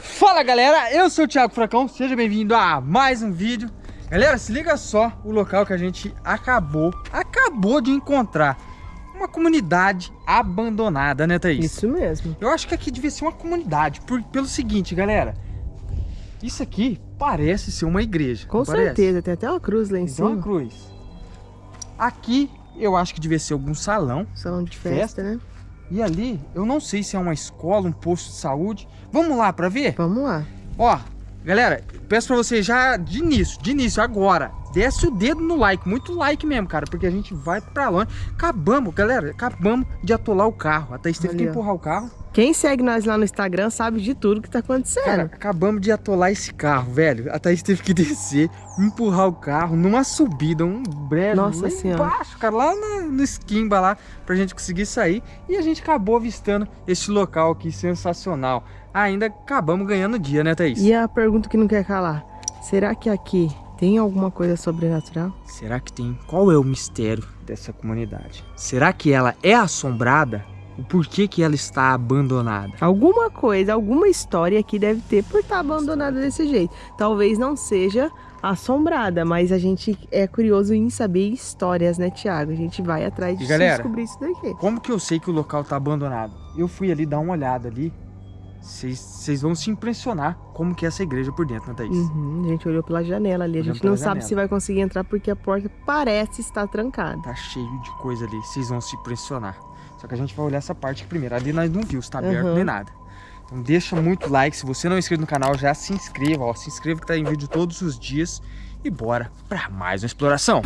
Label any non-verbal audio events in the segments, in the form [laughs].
Fala galera, eu sou o Thiago Furacão, seja bem-vindo a mais um vídeo. Galera, se liga só o local que a gente acabou, acabou de encontrar Uma comunidade abandonada, né Thaís? Isso mesmo. Eu acho que aqui devia ser uma comunidade, por, pelo seguinte galera Isso aqui parece ser uma igreja Com certeza, tem até uma cruz lá em cima. Tem uma cruz. Aqui eu acho que devia ser algum salão Salão de festa, festa né? E ali, eu não sei se é uma escola, um posto de saúde. Vamos lá para ver? Vamos lá. Ó, galera, peço para vocês já de início, de início, agora, desce o dedo no like, muito like mesmo, cara, porque a gente vai para longe. Acabamos, galera, acabamos de atolar o carro. A Thaís teve que empurrar o carro. Quem segue nós lá no Instagram sabe de tudo que tá acontecendo. Cara, acabamos de atolar esse carro, velho. A Thaís teve que [laughs] descer, empurrar o carro numa subida, um breve Nossa lá senhora. embaixo, cara, lá no, no esquimba lá, pra gente conseguir sair. E a gente acabou avistando esse local aqui sensacional. Ainda acabamos ganhando dia, né, Thaís? E a pergunta que não quer calar. Será que aqui tem alguma coisa sobrenatural? Será que tem? Qual é o mistério dessa comunidade? Será que ela é assombrada? o porquê que ela está abandonada. Alguma coisa, alguma história aqui deve ter por estar abandonada desse jeito. Talvez não seja assombrada, mas a gente é curioso em saber histórias, né, Tiago? A gente vai atrás de galera, descobrir isso daqui. Como que eu sei que o local está abandonado? Eu fui ali dar uma olhada ali. Vocês vão se impressionar como que é essa igreja por dentro, né, Thaís? Uhum, a gente olhou pela janela ali. A gente não sabe se vai conseguir entrar porque a porta parece estar trancada. Tá cheio de coisa ali. Vocês vão se impressionar. Só que a gente vai olhar essa parte aqui primeiro. Ali nós não viu se tá aberto uhum. nem nada. Então deixa muito like. Se você não é inscrito no canal, já se inscreva. Ó, se inscreva que tá em vídeo todos os dias. E bora para mais uma exploração.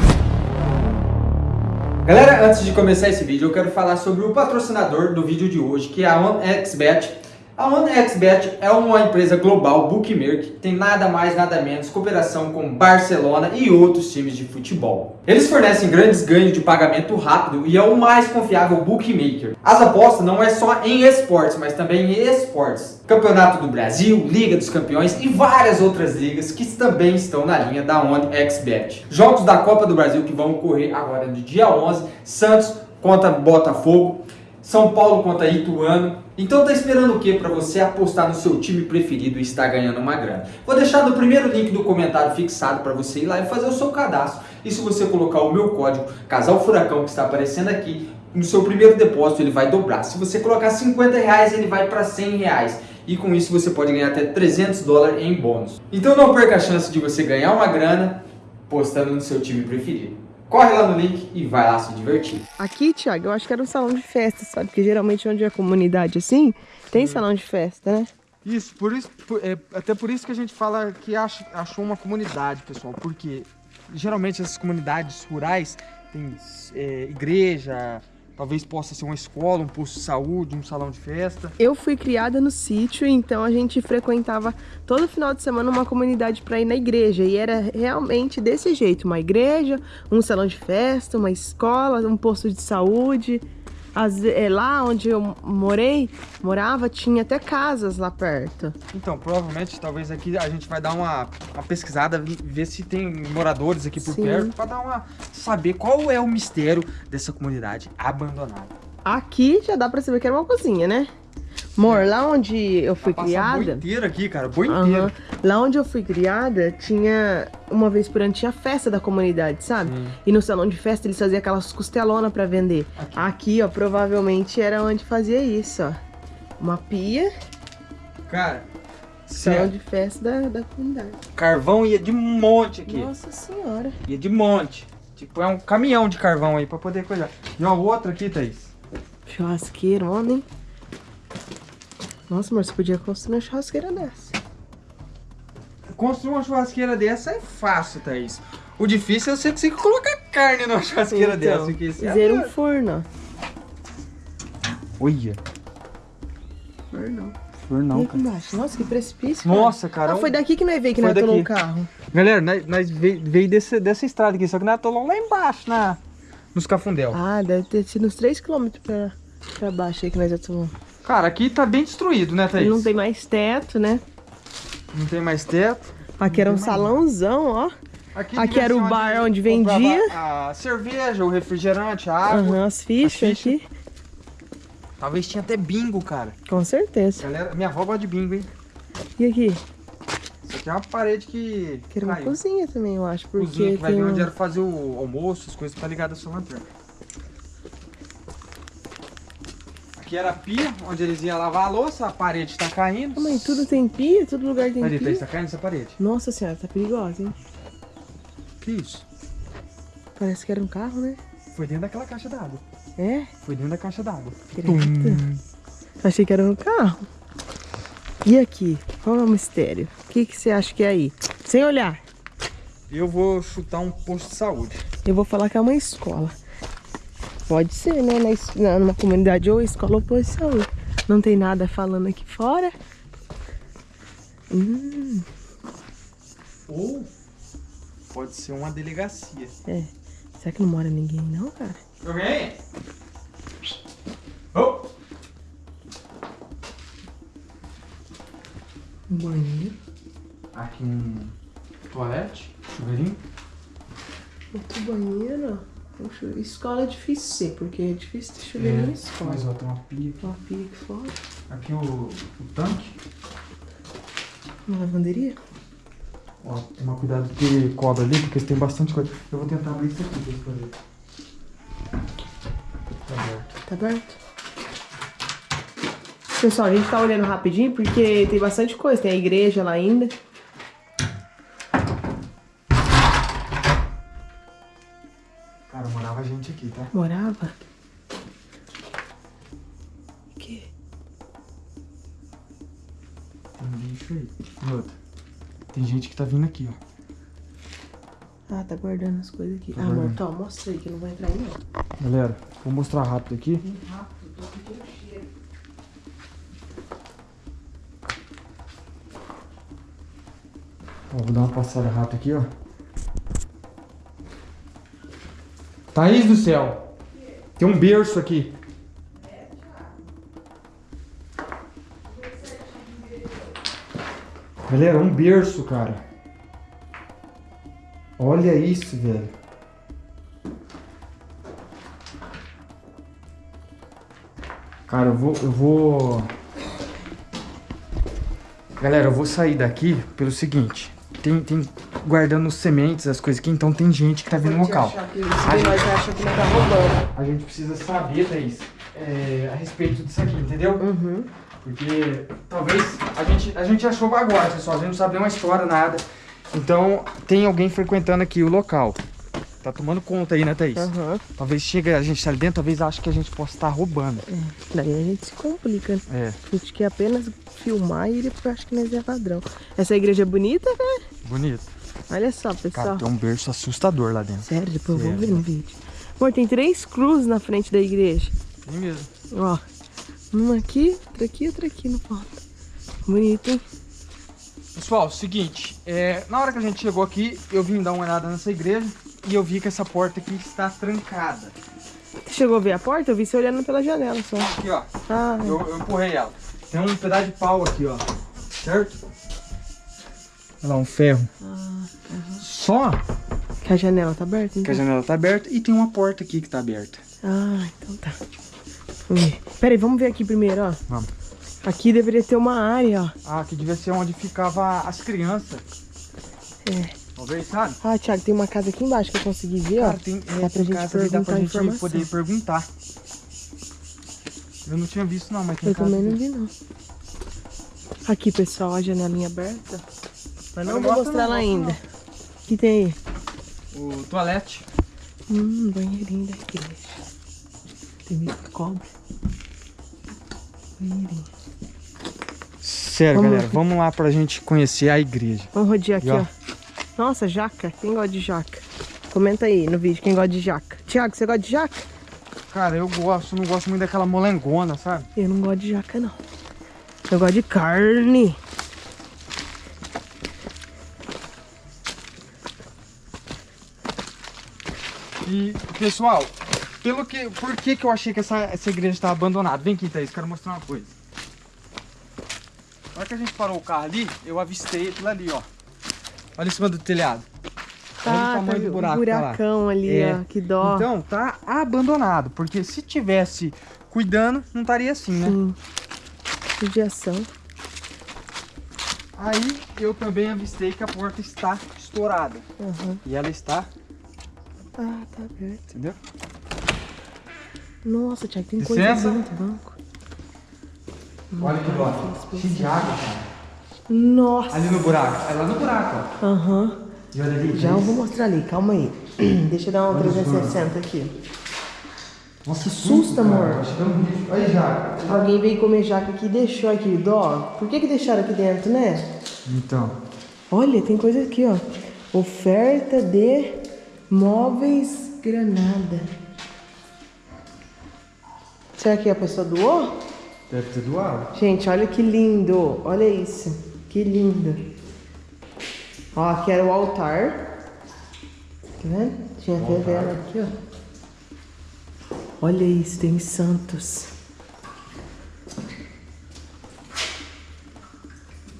Galera, antes de começar esse vídeo, eu quero falar sobre o patrocinador do vídeo de hoje, que é a OneXBet. A OneXBet é uma empresa global bookmaker que tem nada mais nada menos cooperação com Barcelona e outros times de futebol. Eles fornecem grandes ganhos de pagamento rápido e é o mais confiável bookmaker. As apostas não é só em esportes, mas também em esportes. Campeonato do Brasil, Liga dos Campeões e várias outras ligas que também estão na linha da OneXBet. Jogos da Copa do Brasil que vão ocorrer agora no dia 11, Santos contra Botafogo, São Paulo contra Ituano, então tá esperando o que para você apostar no seu time preferido e estar ganhando uma grana? Vou deixar no primeiro link do comentário fixado para você ir lá e fazer o seu cadastro. E se você colocar o meu código Casal Furacão que está aparecendo aqui, no seu primeiro depósito ele vai dobrar. Se você colocar 50 reais ele vai para 100 reais. E com isso você pode ganhar até 300 dólares em bônus. Então não perca a chance de você ganhar uma grana postando no seu time preferido. Corre lá no link e vai lá se divertir. Aqui, Thiago, eu acho que era um salão de festa, sabe? Porque geralmente onde é comunidade assim, tem salão de festa, né? Isso, por isso, por, é, até por isso que a gente fala que acha, achou uma comunidade, pessoal. Porque geralmente essas comunidades rurais tem é, igreja, Talvez possa ser uma escola, um posto de saúde, um salão de festa. Eu fui criada no sítio, então a gente frequentava todo final de semana uma comunidade para ir na igreja. E era realmente desse jeito, uma igreja, um salão de festa, uma escola, um posto de saúde. As, é, lá onde eu morei, morava, tinha até casas lá perto. Então, provavelmente, talvez aqui a gente vai dar uma, uma pesquisada, ver se tem moradores aqui por Sim. perto, para dar uma saber qual é o mistério dessa comunidade abandonada. Aqui já dá para saber que era uma cozinha, né? Amor, lá onde eu fui criada... Boi inteiro aqui, cara, boi inteiro. Lá onde eu fui criada, tinha... Uma vez por ano tinha festa da comunidade, sabe? Hum. E no salão de festa eles faziam aquelas costelonas pra vender. Aqui. aqui, ó, provavelmente era onde fazia isso, ó. Uma pia. Cara, Salão de festa da, da comunidade. Carvão ia de monte aqui. Nossa senhora. Ia de monte. Tipo, é um caminhão de carvão aí pra poder coisar. E uma outra aqui, Thaís. Churrasqueiro, hein? Nossa, mas você podia construir uma churrasqueira dessa. Construir uma churrasqueira dessa é fácil, Thaís. O difícil é você conseguir colocar carne numa churrasqueira então, dessa. Fazer é um forno. Olha. Forno. Fornão, cara. Nossa, que precipício. Cara. Nossa, cara. Ah, foi daqui que nós veio que nós atolou o carro. Galera, nós, nós veio, veio desse, dessa estrada aqui, só que nós atolou lá embaixo, na, nos Cafundel. Ah, deve ter sido uns 3km pra, pra baixo aí que nós atolamos. Cara, aqui tá bem destruído, né, Thaís? Não tem mais teto, né? Não tem mais teto. Aqui era um salãozão, ó. Aqui, aqui era o bar onde vendia. A cerveja, o refrigerante, a água. Uhum, as fichas, as fichas aqui. Talvez tinha até bingo, cara. Com certeza. Galera, minha avó gosta de bingo, hein? E aqui? Isso aqui é uma parede que. Que era uma cozinha também, eu acho. Porque Cozinha que vai vir um- onde era fazer o almoço, as coisas pra ligar da sua lanterna. Aqui era a pia, onde eles iam lavar a louça, a parede tá caindo. Mãe, tudo tem pia? Todo lugar tem pia? Thaís, tá caindo essa parede. Nossa senhora, tá perigosa, hein? Que isso? Parece que era um carro, né? Foi dentro daquela caixa d'água. É? Foi dentro da caixa d'água. Achei que era um carro. E aqui? Qual é o mistério? O que, que você acha que é aí? Sem olhar. Eu vou chutar um posto de saúde. Eu vou falar que é uma escola. Pode ser, né? Na, numa comunidade ou escola ou saúde. Não tem nada falando aqui fora. Hum, Ou pode ser uma delegacia. é. Será que não mora ninguém não, cara? Alguém? Oh! Um banheiro. Aqui um toalete, chuveirinho. Outro banheiro, ó. Poxa, escola é difícil ser, porque é difícil ter chuveiro na escola. Mas ó, tem uma pia aqui. Uma pia aqui fora. Aqui o, o tanque. Uma lavanderia? Ó, toma cuidado que cobra ali, porque tem bastante coisa. Eu vou tentar abrir isso aqui pra verem. Tá aberto. Tá aberto? Pessoal, a gente tá olhando rapidinho porque tem bastante coisa. Tem a igreja lá ainda. E outra. Tem gente que tá vindo aqui, ó. Ah, tá guardando as coisas aqui. Tá ah, amor, toma, mostra aí que não vai entrar aí não. Galera, vou mostrar rápido aqui. Bem rápido, tô sentindo cheiro. Ó, vou dar uma passada rápida aqui, ó. Thaís do céu! Tem um berço aqui. Galera, um berço, cara. Olha isso, velho. Cara, eu vou, eu vou. Galera, eu vou sair daqui pelo seguinte. Tem, tem guardando sementes, as coisas aqui, então tem gente que tá vindo no local. Que, se nós achar que tá roubando. A gente precisa saber, Thaís, é, a respeito disso aqui, entendeu? Uhum. Porque talvez a gente, a gente achou agora, pessoal. A gente não sabe nenhuma história, nada. Então tem alguém frequentando aqui o local. Tá tomando conta aí, né, Thaís? Aham. Talvez chegue, a gente tá ali dentro, talvez ache que a gente possa estar roubando. Daí a gente se complica. É, A gente quer apenas filmar e depois acha que nós é ladrão. Essa igreja é bonita, né? bonito. Olha só, Cara, pessoal. tem um berço assustador lá dentro. Sério, depois eu vou Sério. ver no vídeo. Amor, tem três cruzes na frente da igreja. Tem mesmo. Ó. Uma aqui, outra aqui, outra aqui no ponto. Bonito, hein? Pessoal, seguinte, é, na hora que a gente chegou aqui, eu vim dar uma olhada nessa igreja e eu vi que essa porta aqui está trancada. Você chegou a ver a porta? Eu vi você olhando pela janela só. Aqui, ó. Ah, Eu, eu empurrei ela. Tem um pedaço de pau aqui, ó. Certo? Olha lá, um ferro. Só que a janela tá aberta? que a Então? janela tá aberta e tem uma porta aqui que tá aberta. Ah, então tá. Vamos ver. Pera aí, vamos ver aqui primeiro, ó. Vamos. Aqui deveria ter uma área, ó. Ah, aqui devia ser onde ficava as crianças. É. Talvez, sabe? Ah, Thiago, tem uma casa aqui embaixo que eu consegui ver, ó. Cara, tem, é, dá pra tem gente ali, dá pra perguntar gente informação. poder perguntar. Eu não tinha visto não, mas tem Eu também não aqui. vi, não. Aqui, pessoal, a janelinha aberta. Mas não Não vou mostra mostrar não, ela ainda. O que tem aí? O toalete. Hum, banheirinho da igreja. Banheirinho. Sério, Vamos galera, lá. vamos lá pra gente conhecer a igreja. Vamos rodear aqui, ó. ó. Nossa, jaca. Quem gosta de jaca? Comenta aí no vídeo quem gosta de jaca. Tiago, você gosta de jaca? Cara, eu gosto, não gosto muito daquela molengona, sabe? Eu não gosto de jaca, não. Eu gosto de carne. E, pessoal, pelo que, por que que eu achei que essa, essa igreja estava abandonada? Vem aqui, Thaís, quero mostrar uma coisa. Na hora que a gente parou o carro ali, eu avistei aquilo ali, ó. Olha em cima do telhado. Olha o tamanho tá do buraco que tá lá. buracão ali, É. ó. Que dó. Então, tá abandonado, porque se tivesse cuidando, não estaria assim, né? Sim. Judiação. Aí eu também avistei que a porta está estourada. Aham. E ela está, Ah, tá aberto. entendeu? Nossa, Thiago, tem coisa Licença. dentro do banco. Olha que dó. Cheio de água, cara. Nossa. Ali no buraco. É lá no buraco, ó. Aham. E olha ali. Já eu gente. vou mostrar ali, calma aí. [clears throat] Deixa eu dar uma Olha os 360 aqui. Nossa, Que susto, amor. é. Olha já. Alguém veio comer jaca aqui e deixou aqui, dó. Por que que deixaram aqui dentro, né? Então. Olha, tem coisa aqui, ó. Oferta de móveis Granada. Será que a pessoa doou? Deve ter doado. Gente, olha que lindo. Olha isso. Que lindo. Ó, aqui era o altar. Tá vendo? Tinha até vela aqui, ó. Olha isso, tem santos.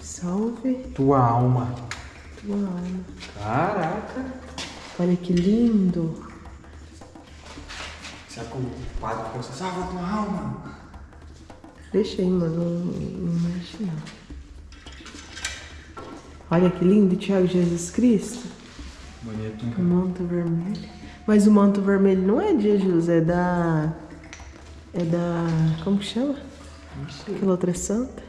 Salve Tua alma. tua alma. Caraca. Olha que lindo. Será que o padre falou assim, salva tua alma? Deixa aí, mano. Não, não mexe, não. Olha que lindo, Tiago Jesus Cristo. Bonito, O manto vermelho. Mas o manto vermelho não é de Jesus, é da. É da. Como que chama? Não sei. Aquela outra santa.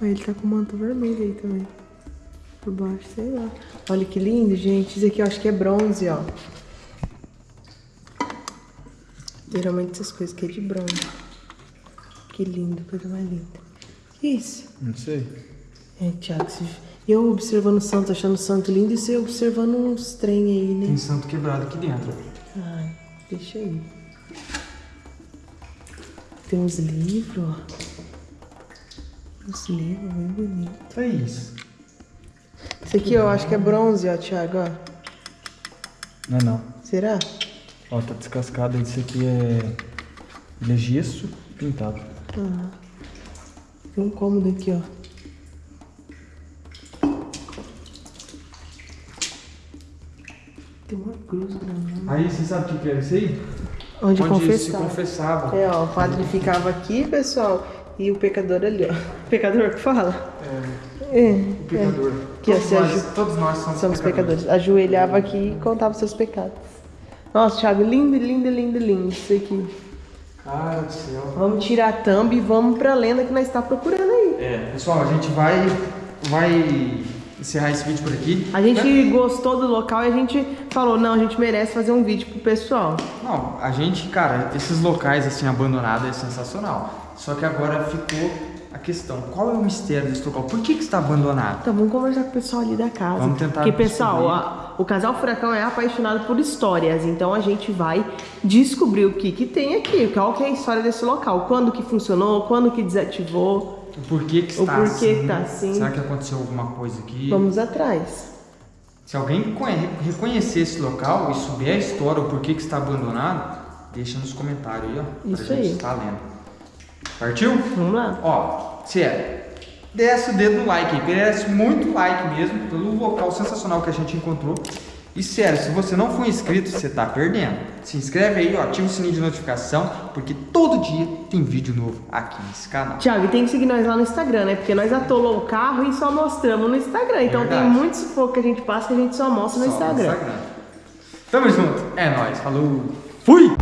Mas ele tá com o manto vermelho aí também. Por baixo, sei lá. Olha que lindo, gente. Isso aqui eu acho que é bronze, ó. Geralmente essas coisas aqui é de bronze. Que lindo, coisa mais linda. Que isso? Não sei. É, Tiago, se- eu observando o santo, achando o santo lindo, e você observando uns trem aí, né? Tem santo quebrado aqui dentro. Ai, deixa aí. Tem uns livros, ó. Uns livros bem bonitos. É isso. Esse aqui eu acho que é bronze, ó, Thiago, ó. Não é não. Será? Ó, tá descascado. Esse aqui é... Ele é gesso pintado. Ah. Tem um cômodo aqui, ó. Tem uma cruz grande. Aí, você sabe o que era isso aí? Onde, Onde se confessar. confessava. É, ó, o padre ficava aqui, pessoal, e o pecador ali, ó. [laughs] Pecador que fala? É, É. o pecador. Que todos, se nós, todos nós somos, Somos pecadores. Ajoelhava aqui e contava os seus pecados. Nossa, Thiago, lindo, lindo, lindo, lindo isso aqui. Cara do céu. Vamos tirar a thumb e vamos pra lenda que nós está procurando aí. É, pessoal, a gente vai, vai encerrar esse vídeo por aqui. A gente gostou do local e a gente falou, não, a gente merece fazer um vídeo pro pessoal. Não, a gente, cara, esses locais assim abandonados é sensacional. Só que agora ficou a questão, qual é o mistério desse local? Por que que está abandonado? Então vamos conversar com o pessoal ali da casa. Vamos tentar Porque, pessoal, a- o casal Furacão é apaixonado por histórias. Então a gente vai descobrir o que que tem aqui. Qual que é a história desse local. Quando que funcionou, quando que desativou. O porquê que O está porquê assim? que tá assim. Será que aconteceu alguma coisa aqui? Vamos atrás. Se alguém conhe- reconhecer esse local e souber a história, o porquê que está abandonado, deixa nos comentários aí, ó. Isso pra gente aí. estar lendo. Partiu? Vamos lá. Ó, sério, desce o dedo no like merece muito like mesmo, pelo local sensacional que a gente encontrou. E sério, se você não for inscrito, você tá perdendo. Se inscreve aí, ó, ativa o sininho de notificação, porque todo dia tem vídeo novo aqui nesse canal. Tiago, e tem que seguir nós lá no Instagram, né? Porque nós atolou o carro e só mostramos no Instagram. Então tem Verdade. muitos pouco que a gente passa que a gente só mostra no Só Instagram. Tamo junto, é nóis, falou, fui!